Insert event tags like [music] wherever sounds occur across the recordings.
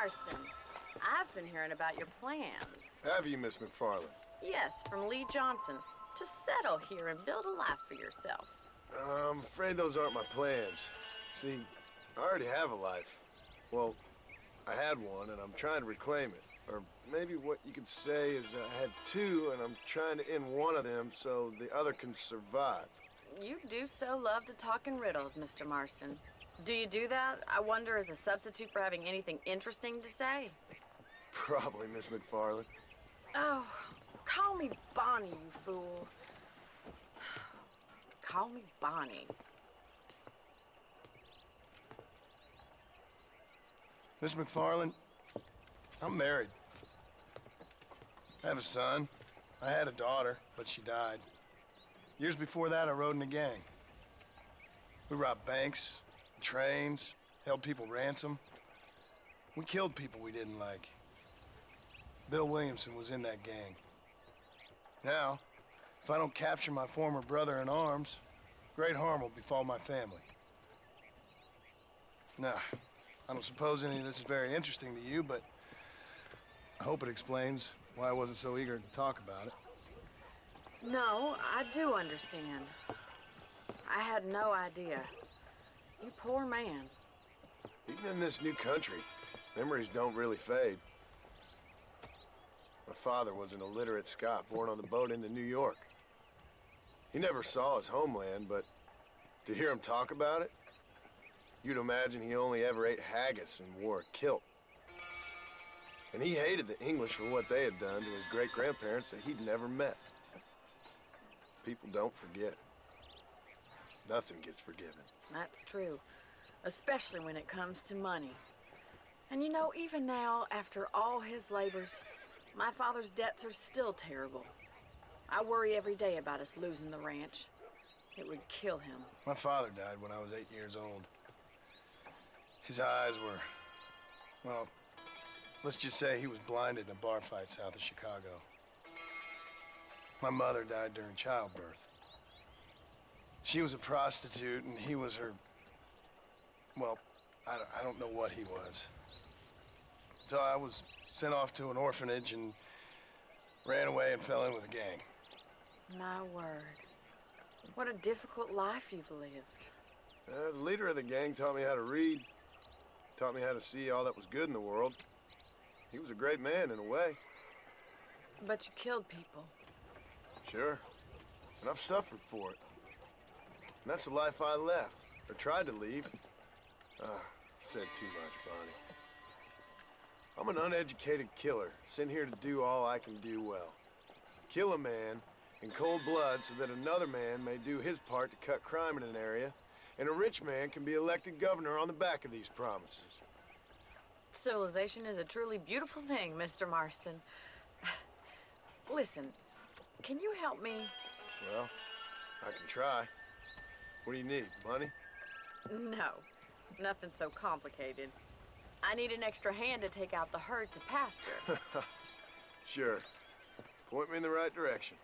Marston, I've been hearing about your plans. Have you, Miss MacFarlane? Yes, from Leigh Johnson, to settle here and build a life for yourself. Uh, I'm afraid those aren't my plans. See, I already have a life. Well, I had one, and I'm trying to reclaim it. Or maybe what you could say is I had two, and I'm trying to end one of them so the other can survive. You do so love to talk in riddles, Mr. Marston. Do you do that, I wonder, as a substitute for having anything interesting to say? Probably, Miss MacFarlane. Oh, call me Bonnie, you fool. Call me Bonnie. Miss MacFarlane, I'm married. I have a son. I had a daughter, but she died. Years before that, I rode in a gang. We robbed banks, trains, held people ransom. We killed people we didn't like. Bill Williamson was in that gang. Now, if I don't capture my former brother in arms, great harm will befall my family. Now, I don't suppose any of this is very interesting to you, but I hope it explains why I wasn't so eager to talk about it. No, I do understand. I had no idea. You poor man. Even in this new country, memories don't really fade. My father was an illiterate Scot born on the boat into New York. He never saw his homeland, but to hear him talk about it, you'd imagine he only ever ate haggis and wore a kilt. And he hated the English for what they had done to his great-grandparents that he'd never met. People don't forget. Nothing gets forgiven. That's true. Especially when it comes to money. And you know, even now, after all his labors, my father's debts are still terrible. I worry every day about us losing the ranch. It would kill him. My father died when I was eight years old. His eyes were, well, let's just say he was blinded in a bar fight south of Chicago. My mother died during childbirth. She was a prostitute, and he was her... Well, I, don't- I don't know what he was. So I was sent off to an orphanage and ran away and fell in with a gang. My word. What a difficult life you've lived. Uh, the leader of the gang taught me how to read, taught me how to see all that was good in the world. He was a great man in a way, But you killed people. sure. And I've suffered for it. And that's the life I left, or tried to leave. Ah, said too much, Bonnie. I'm an uneducated killer, sent here to do all I can do well. Kill a man in cold blood so that another man may do his part to cut crime in an area, and a rich man can be elected governor on the back of these promises. Civilization is a truly beautiful thing, Mr. Marston. [sighs] Listen, can you help me? Well, I can try. What do you need, money? No, nothing so complicated. I need an extra hand to take out the herd to pasture. [laughs] Sure. Point me in the right direction.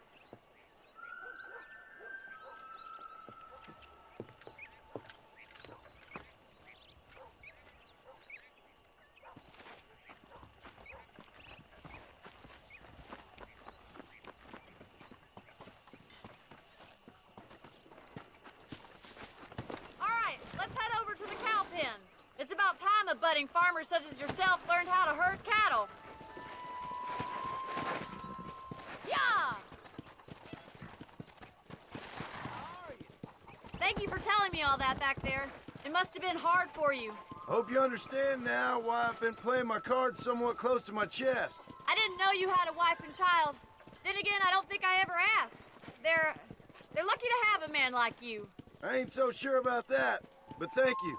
All right, let's head over to the cow pen. It's about time a budding farmer such as yourself learned how to herd cattle. Yeah! Thank you for telling me all that back there. It must have been hard for you. Hope you understand now why I've been playing my cards somewhat close to my chest. I didn't know you had a wife and child. Then again, I don't think I ever asked. They're they're lucky to have a man like you. I ain't so sure about that, but thank you.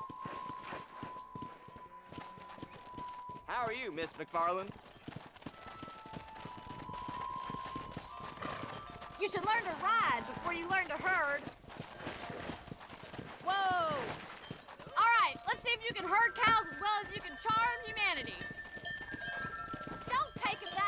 How are you, Miss MacFarlane? You should learn to ride before you learn to herd. Whoa! All right, let's see you can herd cows as well as you can charm humanity. Don't take it that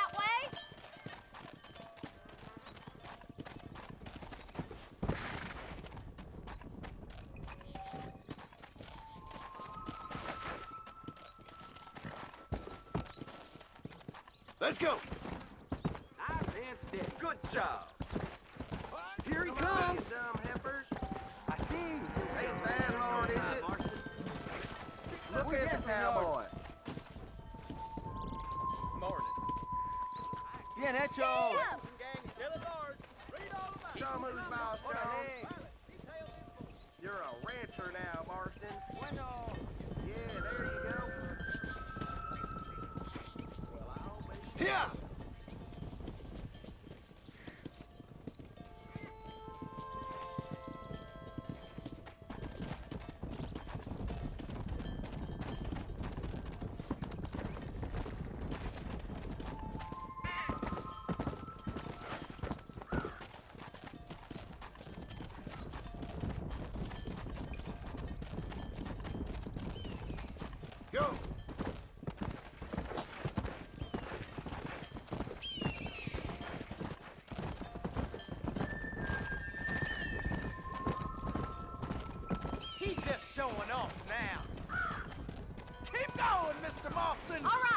All right.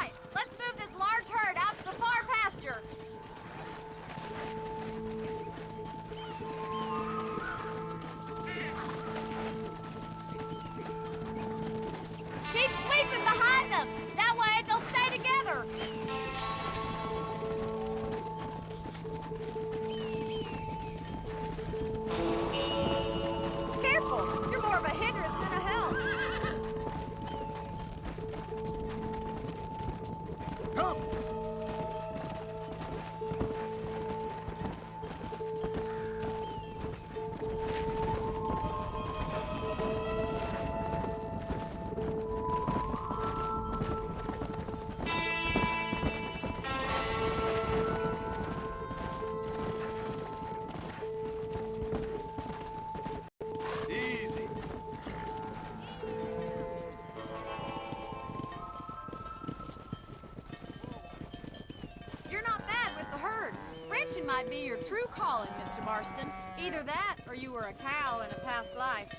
Either that, or you were a cow in a past life.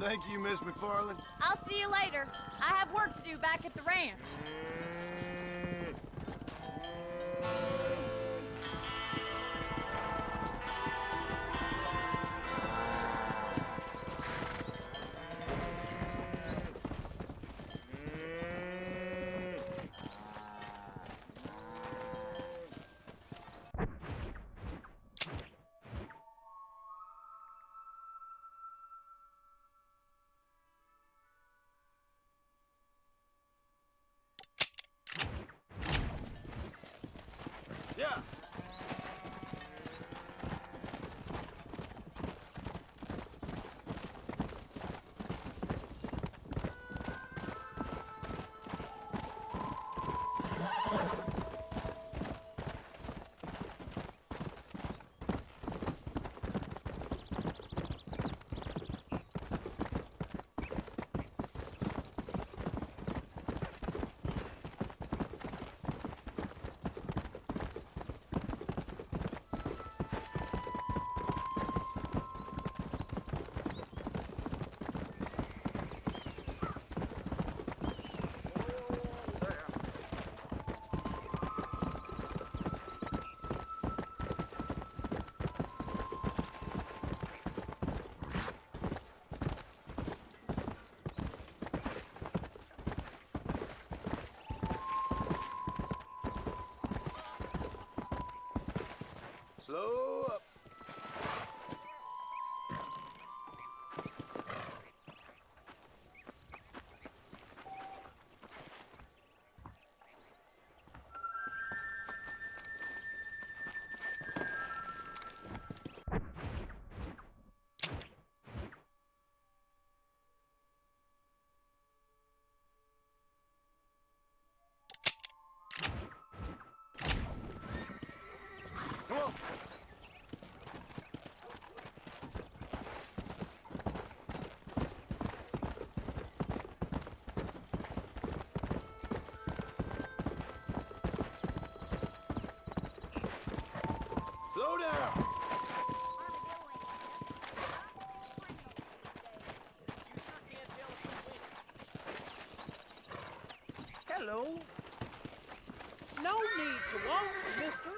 Thank you, Miss MacFarlane. I'll see you later. I have work to do back Yeah. Hello? No need to walk, mister.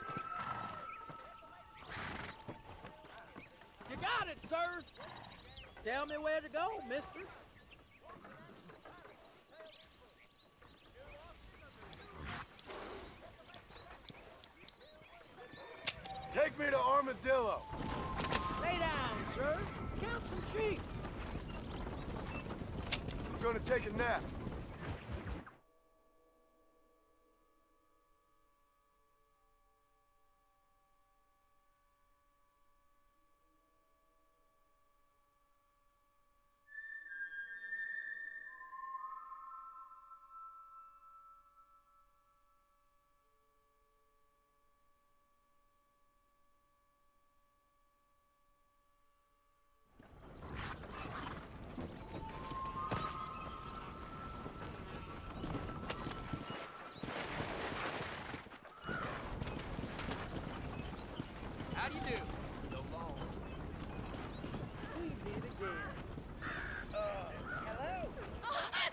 You got it, sir. Tell me where to go, mister. Do you do? So long. We did again. Oh, hello.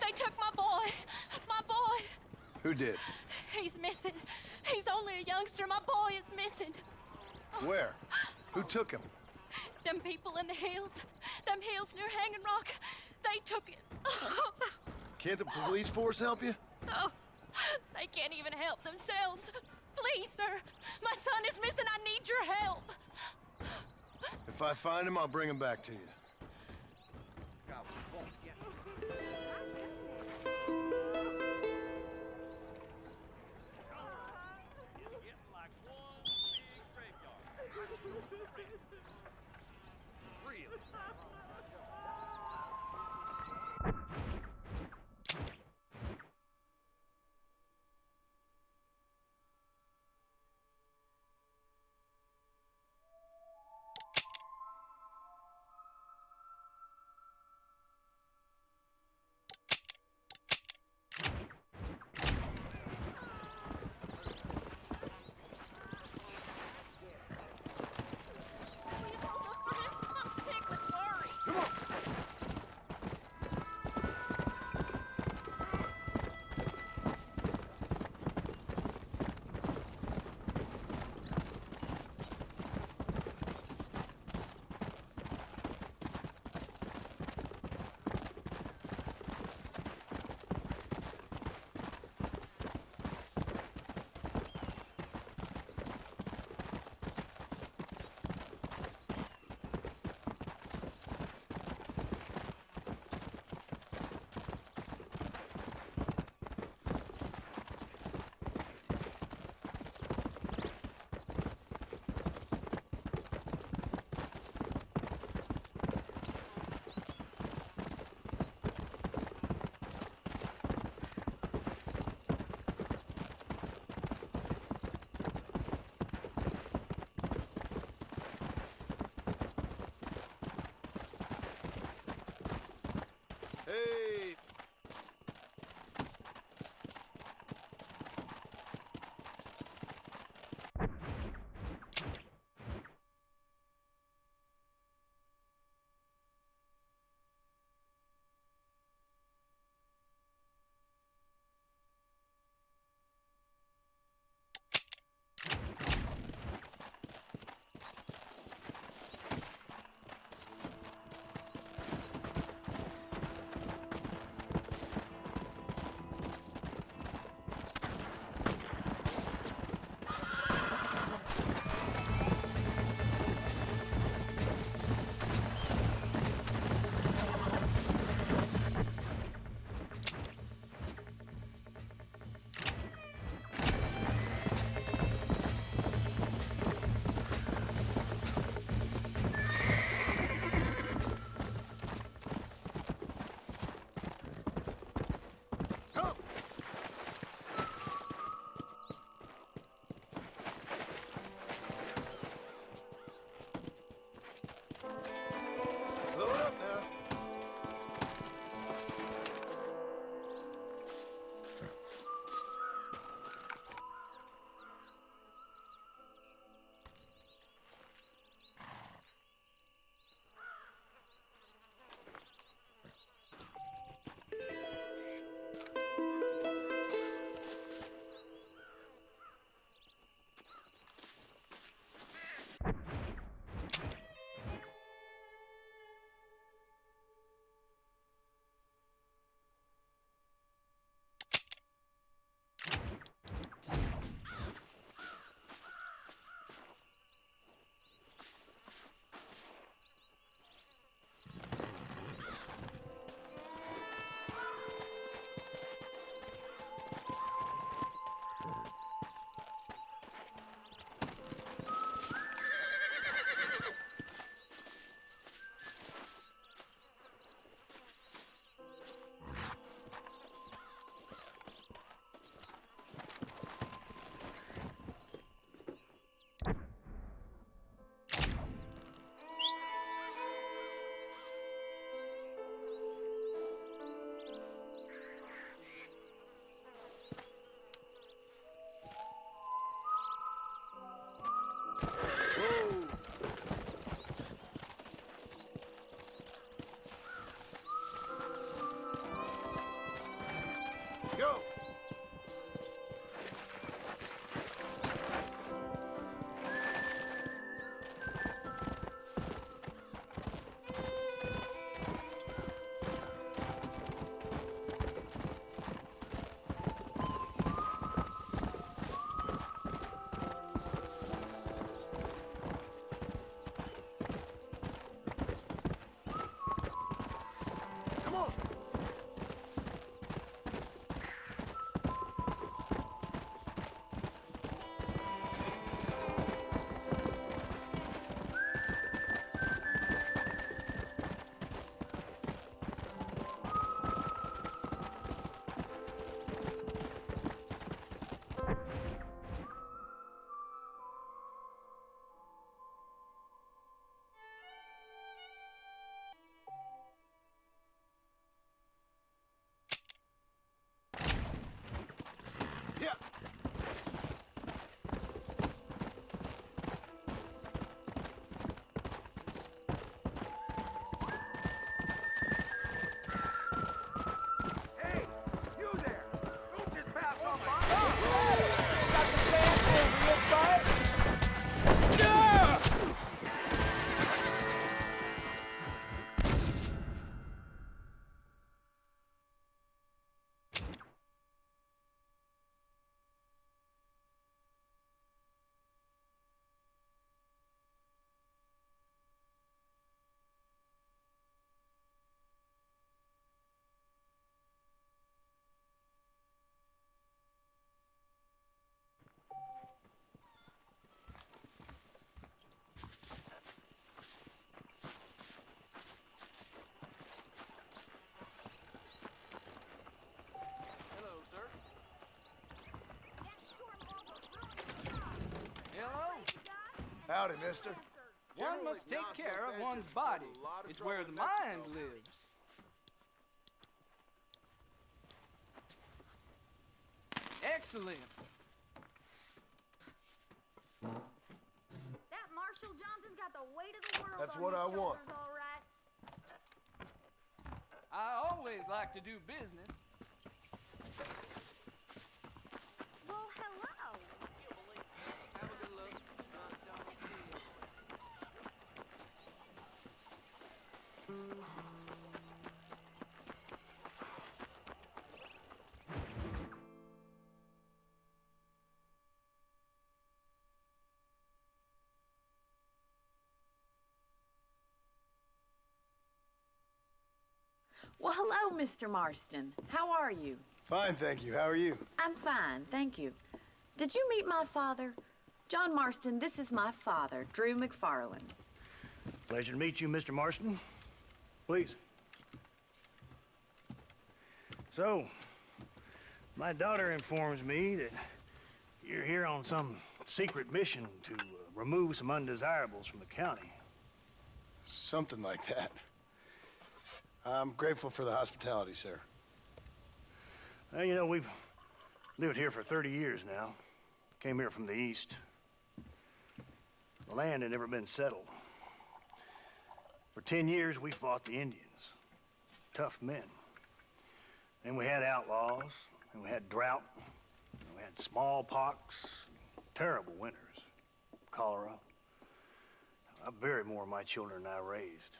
They took my boy. My boy. Who did? He's missing. He's only a youngster. My boy is missing. Where? Who took him? Them people in the hills. Them hills near Hanging Rock. They took it. Can't the police force help you? Oh, they can't even help themselves. Please, sir. Son is missing. I need your help. If I find him, I'll bring him back to you. Howdy, mister. One must take care of one's body. It's where the mind lives. Excellent. That Marshal Johnson's got the weight of the world That's on what his I want. shoulders, all right. I always like to do business. Well, hello, Mr. Marston. How are you? Fine, thank you. How are you? I'm fine, thank you. Did you meet my father? John Marston, this is my father, Drew MacFarlane. Pleasure to meet you, Mr. Marston. Please. So, my daughter informs me that you're here on some secret mission to uh, remove some undesirables from the county. Something like that. I'm grateful for the hospitality, sir. Well, you know, we've lived here for 30 years now. Came here from the east. The land had never been settled. For 10 years, we fought the Indians. Tough men. Then we had outlaws, and we had drought, and we had smallpox, terrible winters, cholera. Uh, I buried more of my children than I raised.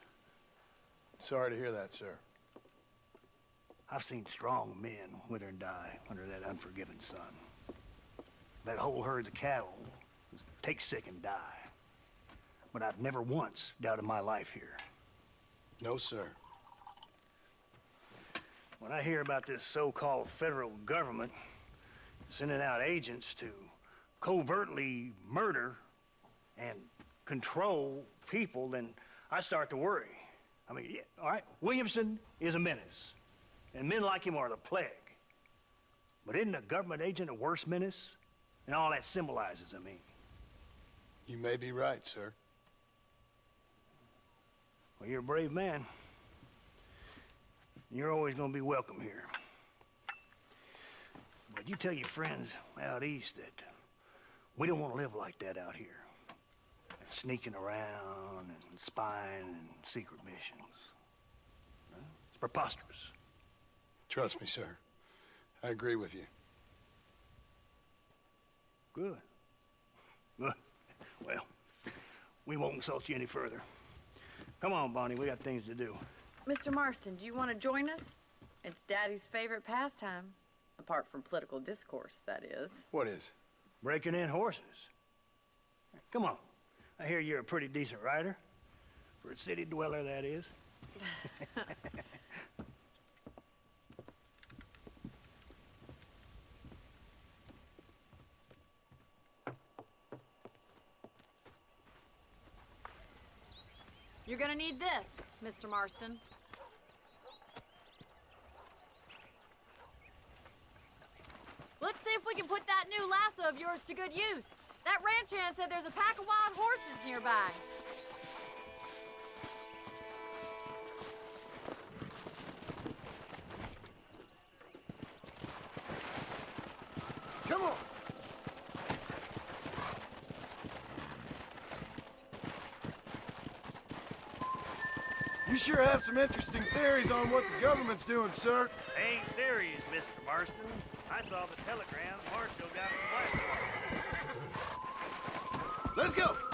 Sorry to hear that, sir. I've seen strong men wither and die under that unforgiving sun. That whole herd of cattle take sick and die. But I've never once doubted my life here. No, sir. When I hear about this so-called federal government sending out agents to covertly murder and control people, then I start to worry. I mean, yeah, all right, Williamson is a menace, and men like him are the plague. But isn't a government agent a worse menace? And all that symbolizes, I mean. You may be right, sir. Well, you're a brave man. You're always gonna be welcome here. But you tell your friends out east that we don't want to live like that out here. Sneaking around and spying and secret missions. It's preposterous. Trust me, sir. I agree with you. Good. Good. Well, we won't insult you any further. Come on, Bonnie, we got things to do. Mr. Marston, do you want to join us? It's Daddy's favorite pastime. Apart from political discourse, that is. What is? Breaking in horses. Come on. I hear you're a pretty decent rider. For a city dweller, that is. You're gonna need this, Mr. Marston. Let's see if we can put that new lasso of yours to good use. That ranch hand said there's a pack of wild horses nearby. Come on! You sure have some interesting theories on what the government's doing, sir. Ain't theories, Mr. Marston. I saw the telegram Marshal got from Blackwater. Let's go!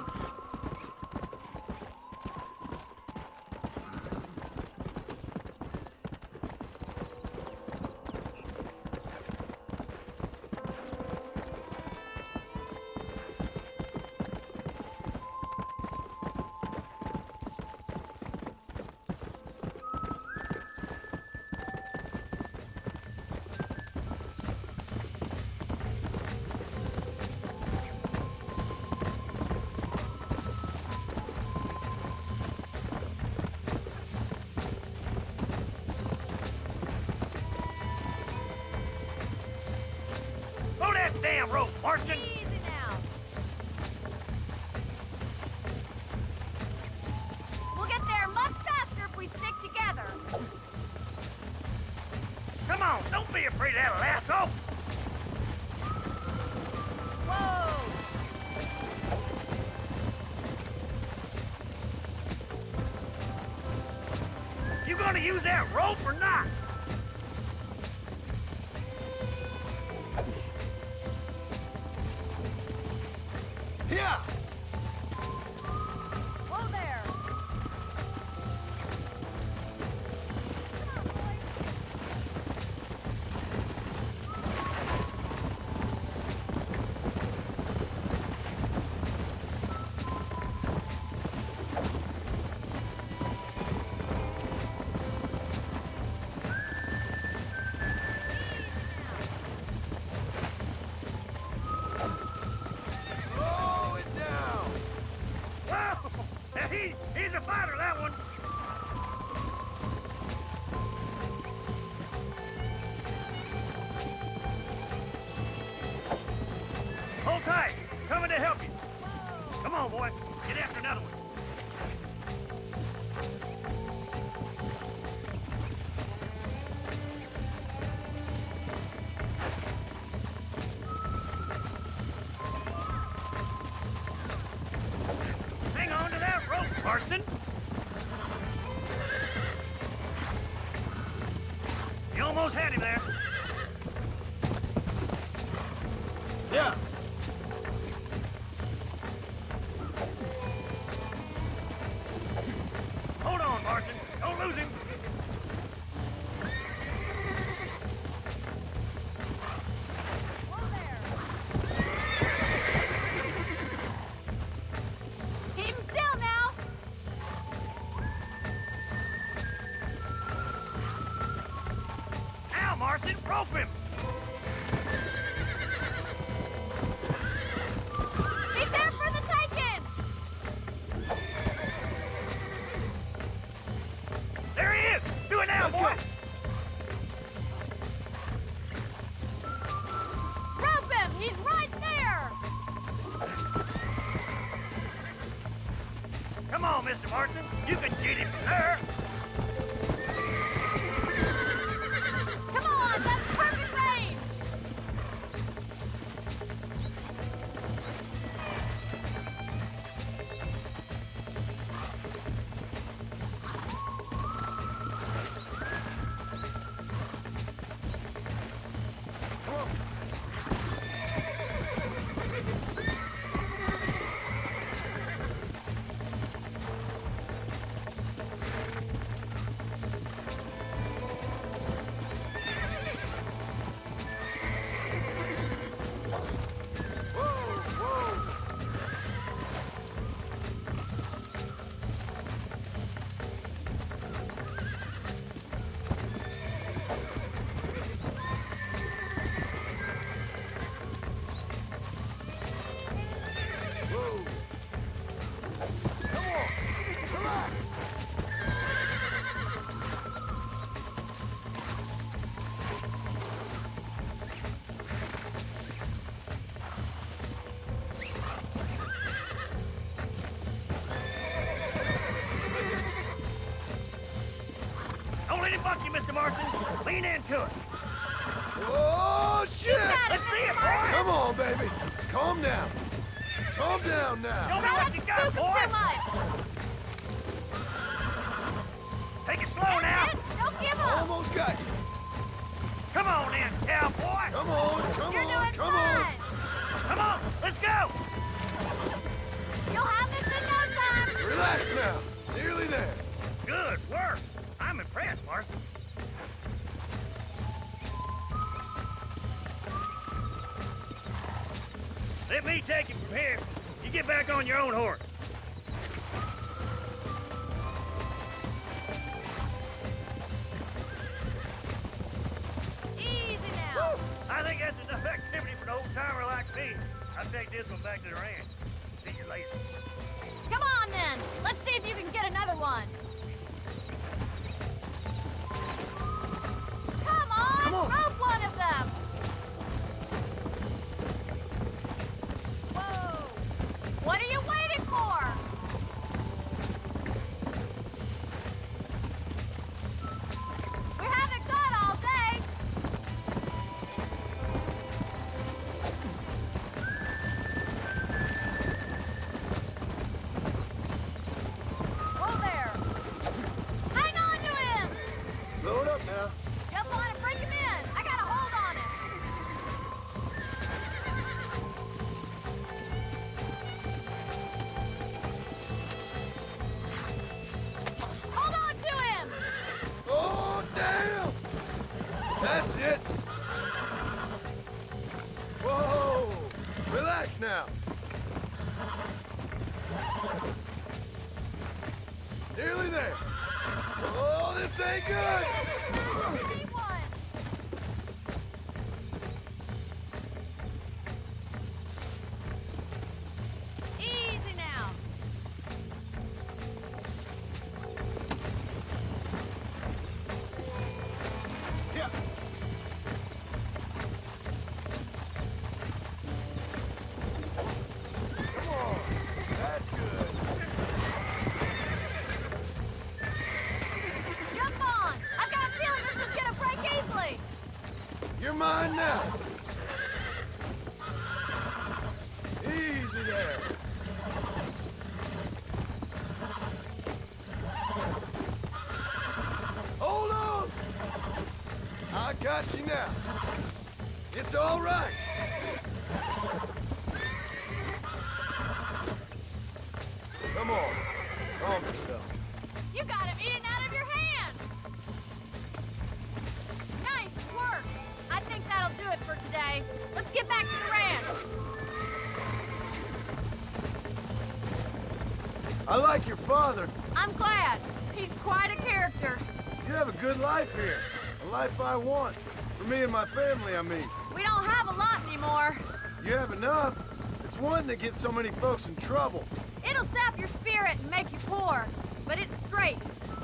I like your father. I'm glad. He's quite a character. You have a good life here. A life I want. For me and my family, I mean. We don't have a lot anymore. You have enough. It's one that gets so many folks in trouble. It'll sap your spirit and make you poor, but it's straight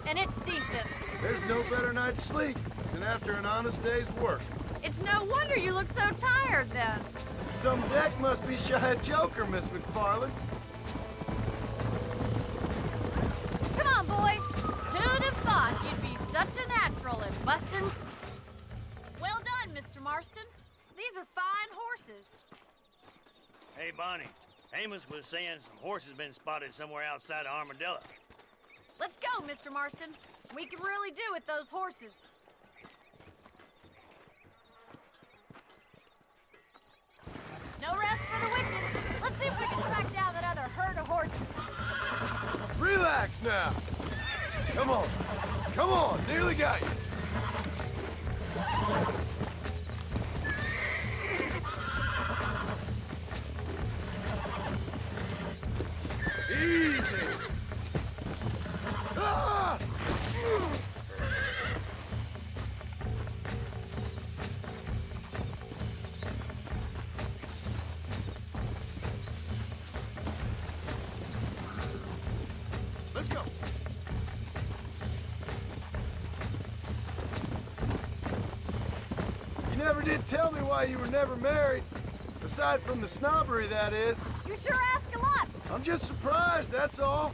and it's decent. There's no better night's sleep than after an honest day's work. It's no wonder you look so tired then. Some deck must be shy of Joker, Miss MacFarlane. Amos was saying some horses been spotted somewhere outside of Armadillo. Let's go, Mr. Marston. We can really do with those horses. No rest for the wicked. Let's see if we can track down that other herd of horses. Relax now. Come on. Come on. Nearly got you. Never did tell me why you were never married. Aside from the snobbery, that is. You sure ask a lot. I'm just surprised, that's all.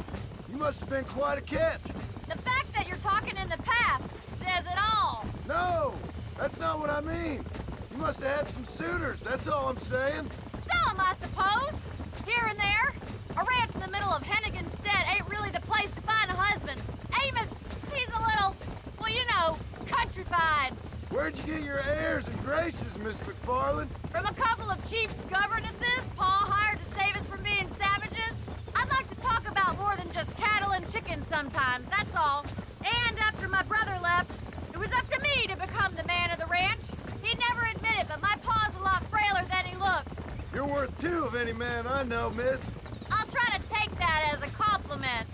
You must have been quite a catch. The fact that you're talking in the past says it all. No, that's not what I mean. You must have had some suitors, that's all I'm saying. Some, I suppose. Here and there. A ranch in the middle of Hennigan's Stead ain't really the place to find a husband. Amos, he's a little, well, you know, countrified. Where'd you get your airs and graces, Miss MacFarlane? From a couple of cheap governesses Paul hired to save us from being savages. I'd like to talk about more than just cattle and chickens sometimes, that's all. And after my brother left, it was up to me to become the man of the ranch. He'd never admit it, but my paw's a lot frailer than he looks. You're worth two of any man I know, miss. I'll try to take that as a compliment.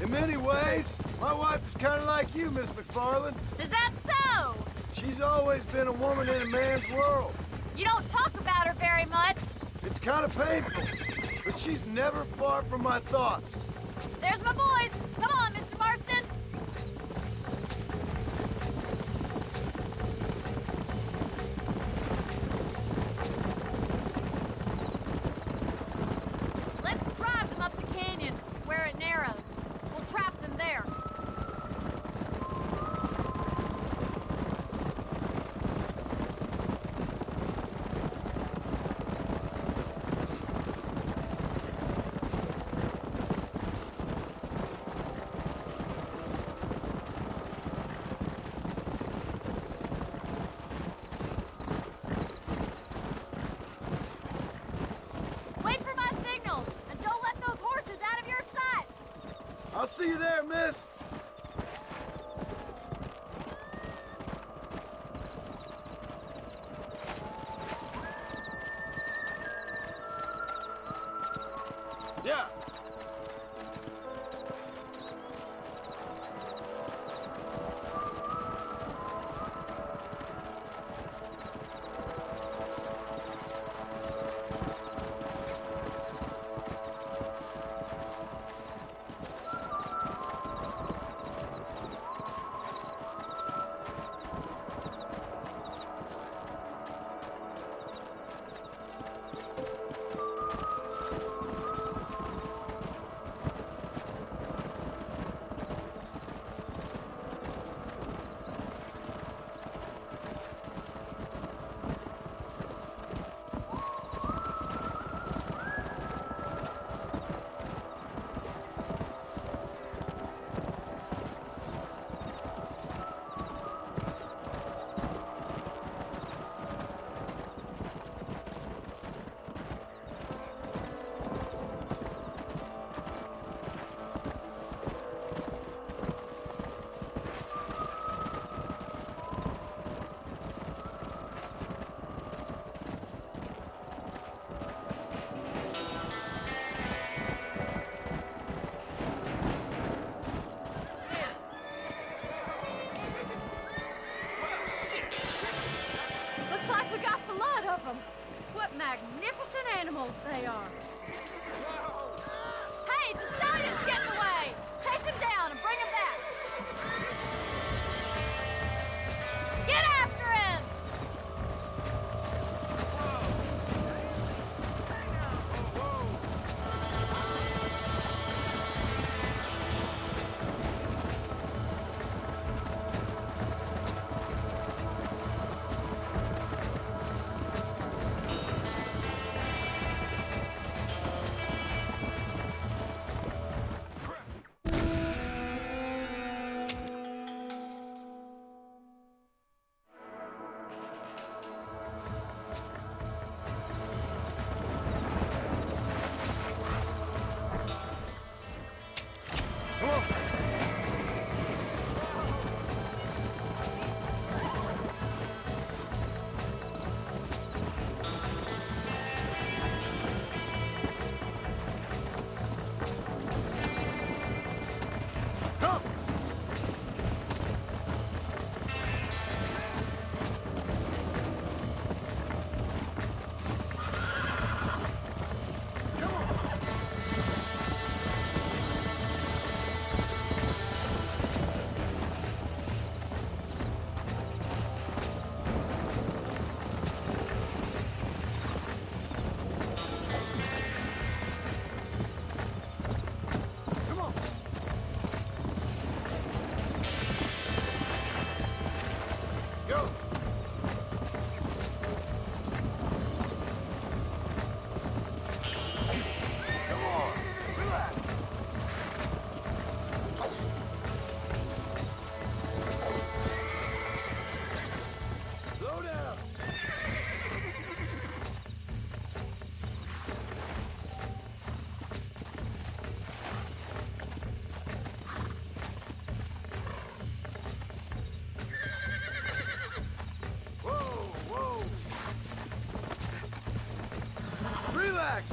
In many ways, my wife is kind of like you, Miss MacFarlane. Is that so? She's always been a woman in a man's world. You don't talk about her very much. It's kind of painful, she's never far from my thoughts. You there, miss.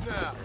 Now.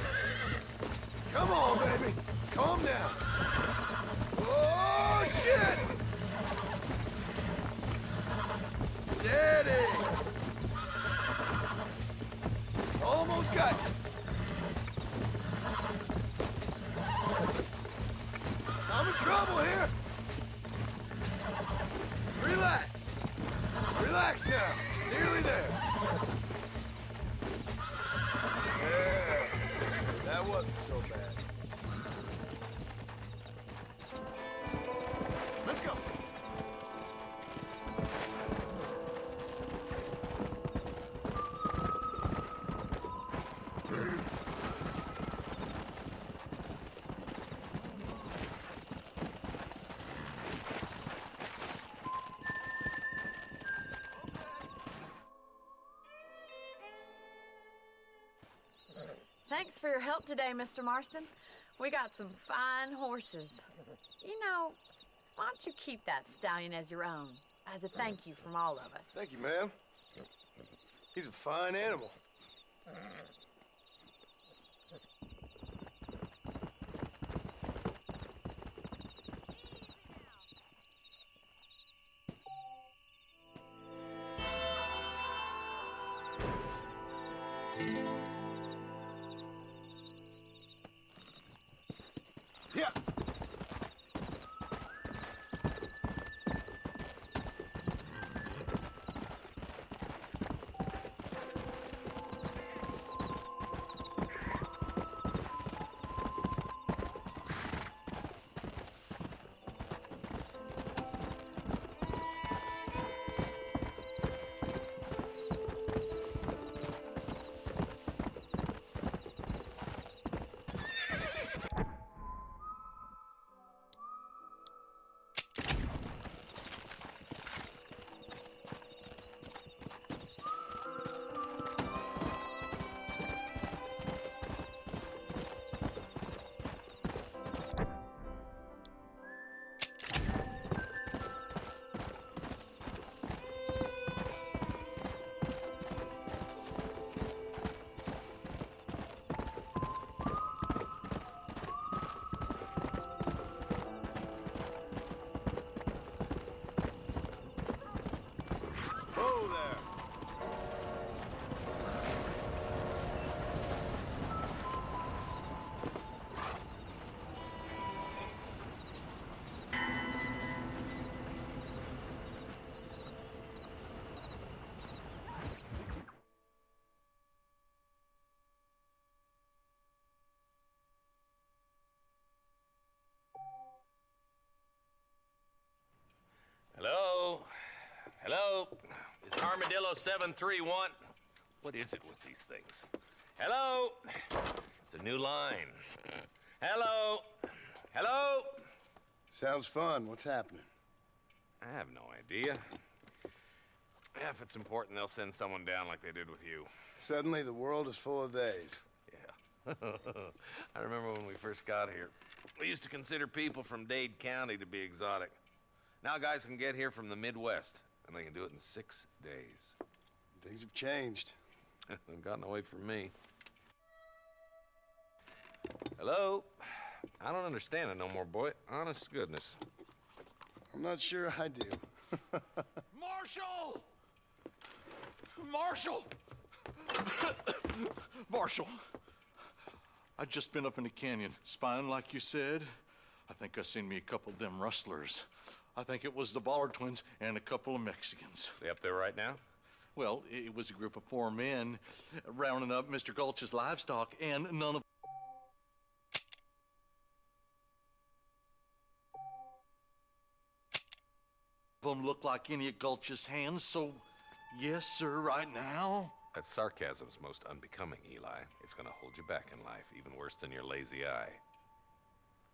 Thanks for your help today, Mr. Marston. We got some fine horses. You know, why don't you keep that stallion as your own, as a thank you from all of us? Thank you, ma'am. He's a fine animal. Yeah. Hello? It's Armadillo 731. What is it with these things? Hello? It's a new line. Hello? Hello? Sounds fun. What's happening? I have no idea. Yeah, if it's important, they'll send someone down like they did with you. Suddenly, the world is full of days. Yeah. [laughs] I remember when we first got here. We used to consider people from Dade County to be exotic. Now guys can get here from the Midwest, and they can do it in six days. Things have changed. [laughs] They've gotten away from me. Hello? I don't understand it no more, boy. Honest goodness. I'm not sure I do. [laughs] Marshal! Marshal! [coughs] Marshal! I just been up in the canyon, spying like you said. I think I seen me a couple of them rustlers. I think it was the Ballard twins and a couple of Mexicans. They up there right now? Well, it was a group of four men rounding up Mr. Gulch's livestock, and none of them look like any of Gulch's hands, so yes, sir, right now. That sarcasm's most unbecoming, Eli. It's gonna hold you back in life, even worse than your lazy eye.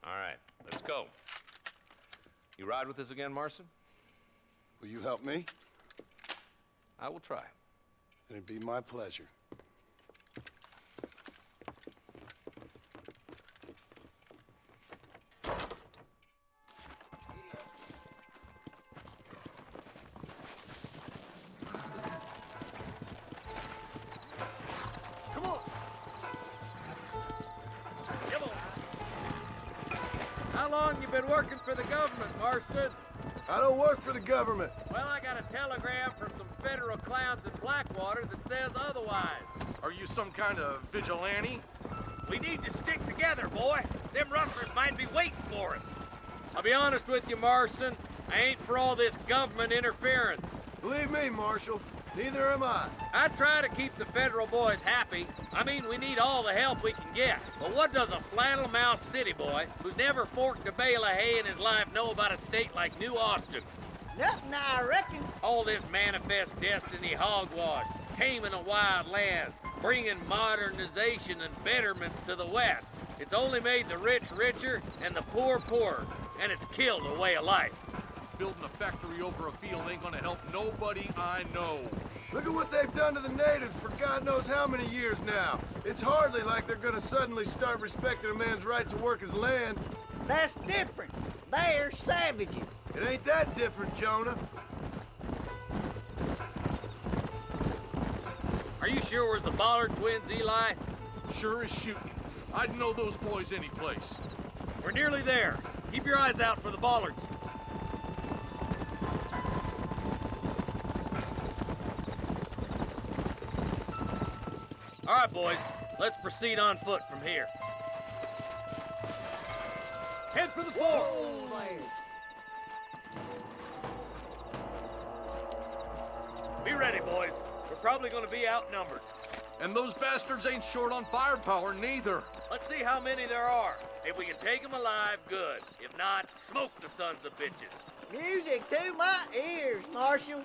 All right, let's go. You ride with us again, Marston? Will you help me? I will try. It'd be my pleasure. Some federal clowns in Blackwater that says otherwise. Are you some kind of vigilante? We need to stick together, boy. Them rustlers might be waiting for us. I'll be honest with you, Marston. I ain't for all this government interference. Believe me, Marshal, neither am I. I try to keep the federal boys happy. I mean, we need all the help we can get. But what does a flannel mouse city boy who's never forked a bale of hay in his life know about a state like New Austin? Nothing, I reckon. All this manifest destiny hogwash, taming a wild land, bringing modernization and betterments to the West. It's only made the rich richer and the poor poorer, and it's killed a way of life. Building a factory over a field ain't gonna help nobody I know. Look at what they've done to the natives for God knows how many years now. It's hardly like they're gonna suddenly start respecting a man's right to work his land. That's different. They're savages. It ain't that different, Jonah. Are you sure it was the Ballard twins, Eli? Sure as shooting. I'd know those boys any place. We're nearly there. Keep your eyes out for the Ballards. All right, boys. Let's proceed on foot from here. Head for the fort. Be ready, boys. We're probably gonna be outnumbered. And those bastards ain't short on firepower neither. Let's see how many there are. If we can take them alive, good. If not, smoke the sons of bitches. Music to my ears, Marshal.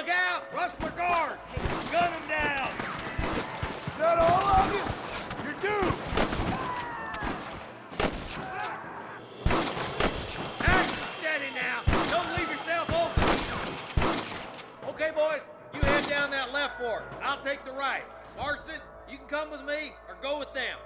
Look out! Rustler guard! Gun them down! Is that all of you? You're doomed! Action steady now! Don't leave yourself open! Okay, boys, you head down that left fork. I'll take the right. Marston, you can come with me or go with them.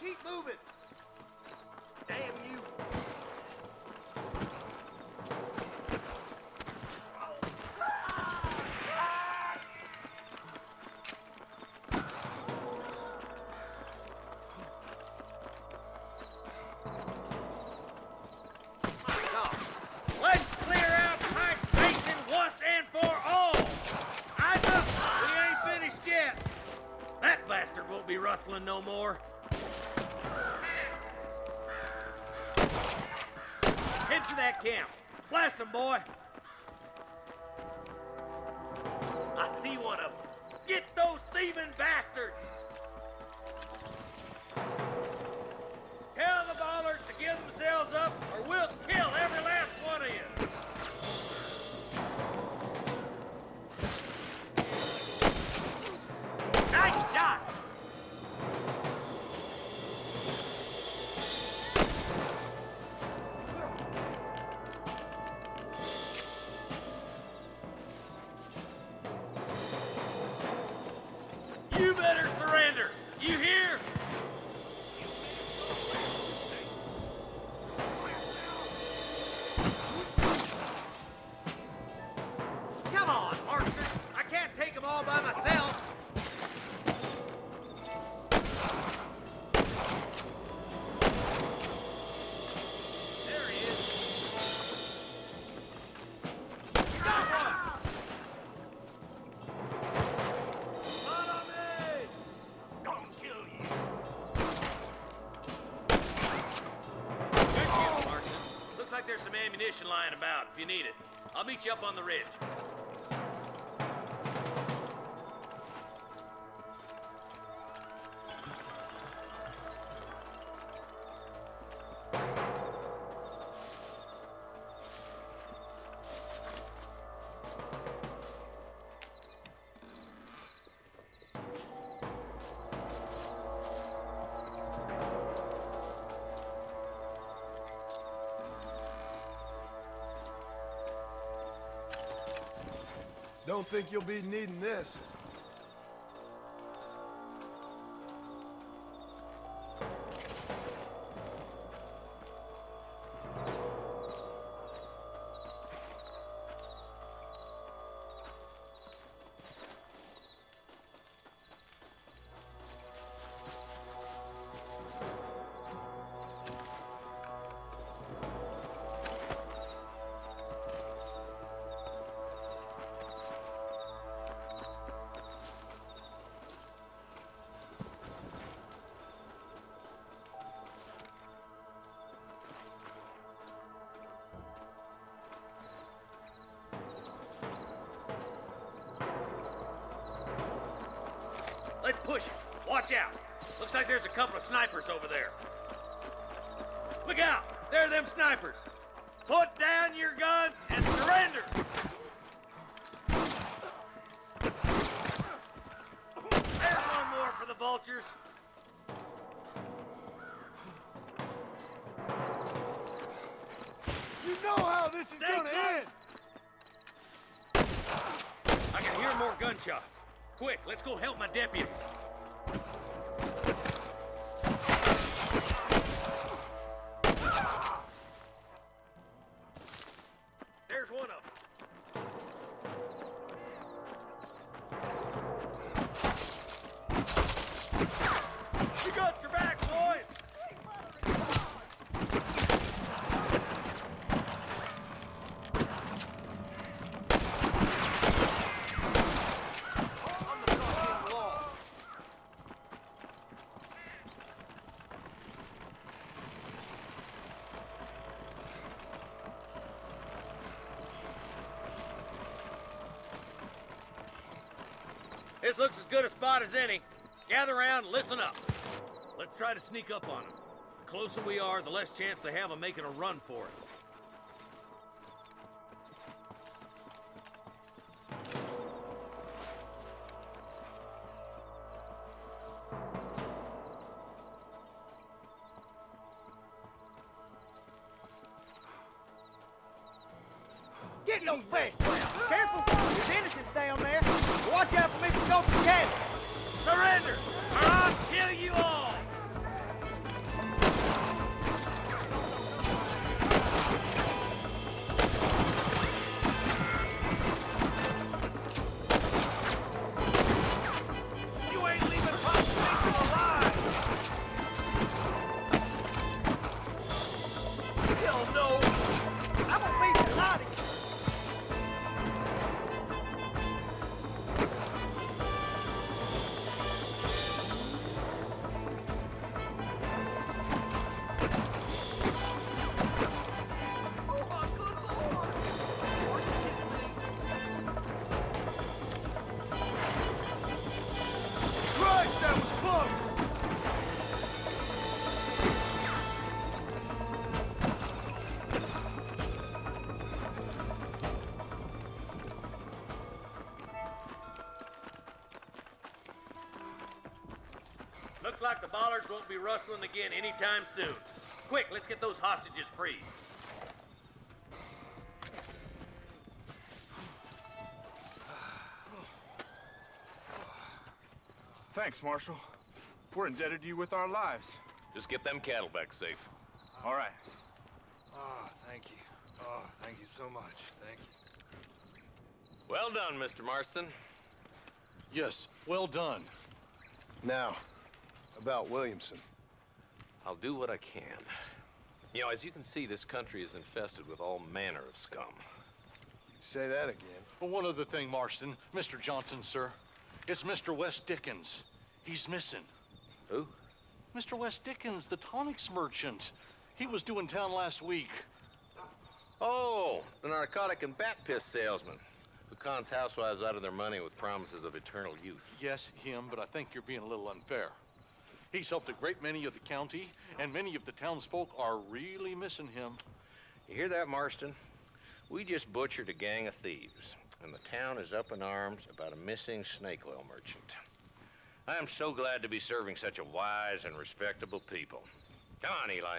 Keep moving! Damn you! Camp. Blast them, boy! I see one of them. Get those thieving bastards! Tell the Ballards to give themselves up, or we'll lying about if you need it. I'll meet you up on the ridge. Think you'll be needing this. Like there's a couple of snipers over there. Look out! There are them snipers. Put down your guns and surrender! There's one more for the vultures. You know how this is Stay gonna close. end. I can hear more gunshots. Quick, let's go help my deputies. Good a spot as any. Gather around listen up. Let's try to sneak up on them. The closer we are, the less chance they have of making a run for it. Get those breast like the Ballards won't be rustling again anytime soon. Quick, let's get those hostages free. Thanks, Marshal. We're indebted to you with our lives. Just get them cattle back safe. All right. Oh, thank you. Oh, thank you so much. Thank you. Well done, Mr. Marston. Yes, well done. Now, about Williamson. I'll do what I can. You know, as you can see, this country is infested with all manner of scum. Say that again. Well, one other thing, Marston. Mr. Johnson, sir. It's Mr. West Dickens. He's missing. Who? Mr. West Dickens, the tonics merchant. He was due in town last week. Oh, the narcotic and bat piss salesman who cons housewives out of their money with promises of eternal youth. Yes, him, but I think you're being a little unfair. He's helped a great many of the county, and many of the townsfolk are really missing him. You hear that, Marston? We just butchered a gang of thieves, and the town is up in arms about a missing snake oil merchant. I am so glad to be serving such a wise and respectable people. Come on, Eli.